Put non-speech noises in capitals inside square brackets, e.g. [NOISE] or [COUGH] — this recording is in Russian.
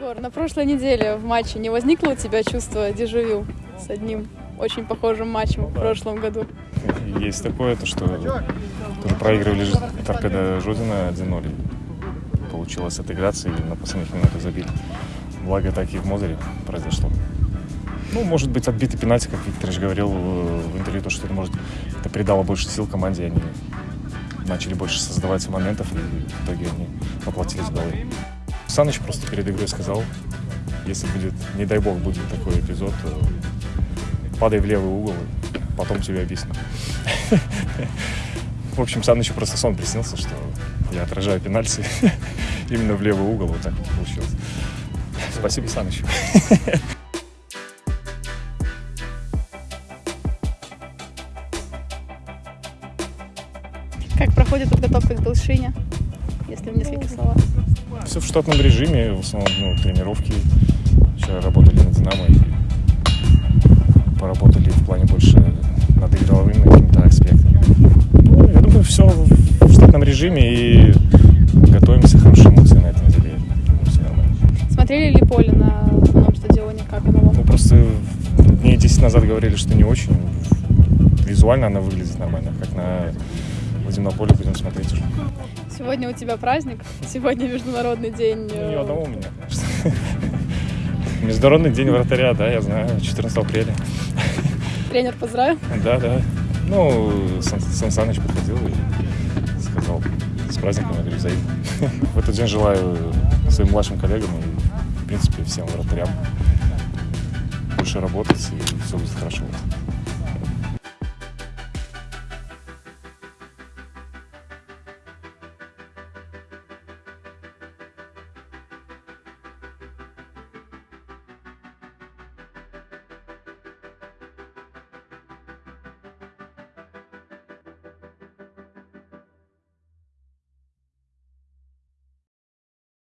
Егор, на прошлой неделе в матче не возникло у тебя чувство дежавю с одним очень похожим матчем в прошлом году? Есть такое, то что тоже проигрывали торпеда Жодина 1-0. Получилось отыграться и на последних минутах забили. Благо так и в Мозере произошло. Ну, может быть, отбитый пенальти, как Викторович говорил э, в интервью, то, что это, может, это придало больше сил команде, они начали больше создавать моментов, и в итоге они воплотились в голы. Саныч просто перед игрой сказал, если будет, не дай бог, будет такой эпизод, то падай в левый угол, и потом тебе объясню. [LAUGHS] В общем, Санычу просто сон приснился, что я отражаю пенальти [LAUGHS] именно в левый угол, вот так вот получилось. Спасибо, Саныч. Как проходит подготовка к Белшине, если в нескольких словах? Все в штатном режиме, в основном ну, тренировки. Вчера работали на «Динамо» и поработали в плане больше над игровыми какими-то аспектами. Ну, я думаю, все в штатном режиме и готовимся, хорошие эмоции на этой неделе. Думаю, все нормально. Смотрели ли поле на основном стадионе? Как оно вам? Ну, просто дней 10 назад говорили, что не очень. Визуально она выглядит нормально, как на водяном поле будем смотреть уже. Сегодня у тебя праздник, сегодня Международный день. Ну, э, не одного у меня, конечно. [LAUGHS] Международный день вратаря, да, я знаю, 14 апреля. Тренер поздравил. Да, да. Ну, Сан, Сан Саныч подходил и сказал с праздником, я говорю, взаимно. [LAUGHS] В этот день желаю своим младшим коллегам и, в принципе, всем вратарям больше работать, и все будет хорошо.